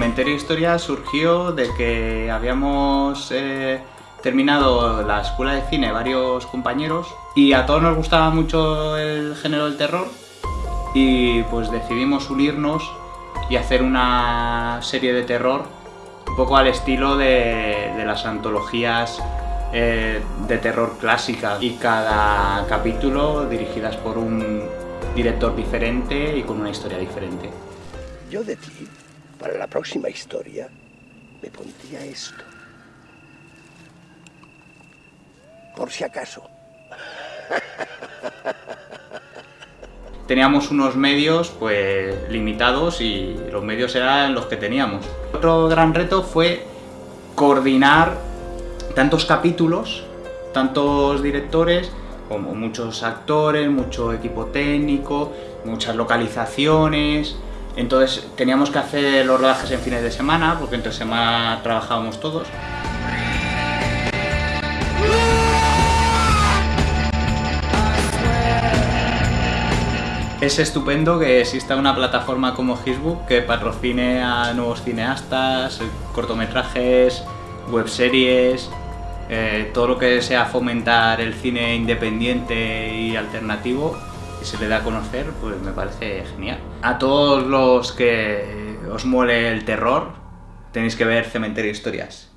Cementerio Historia surgió de que habíamos eh, terminado la escuela de cine varios compañeros y a todos nos gustaba mucho el género del terror y pues decidimos unirnos y hacer una serie de terror un poco al estilo de, de las antologías eh, de terror clásica y cada capítulo dirigidas por un director diferente y con una historia diferente. Yo de ti, para la próxima historia, me pondría esto. Por si acaso. Teníamos unos medios pues limitados y los medios eran los que teníamos. Otro gran reto fue coordinar tantos capítulos, tantos directores, como muchos actores, mucho equipo técnico, muchas localizaciones. Entonces teníamos que hacer los rodajes en fines de semana, porque entre semana trabajábamos todos. Es estupendo que exista una plataforma como Facebook que patrocine a nuevos cineastas, cortometrajes, webseries, eh, todo lo que sea fomentar el cine independiente y alternativo y se le da a conocer, pues me parece genial. A todos los que os muele el terror, tenéis que ver Cementerio Historias.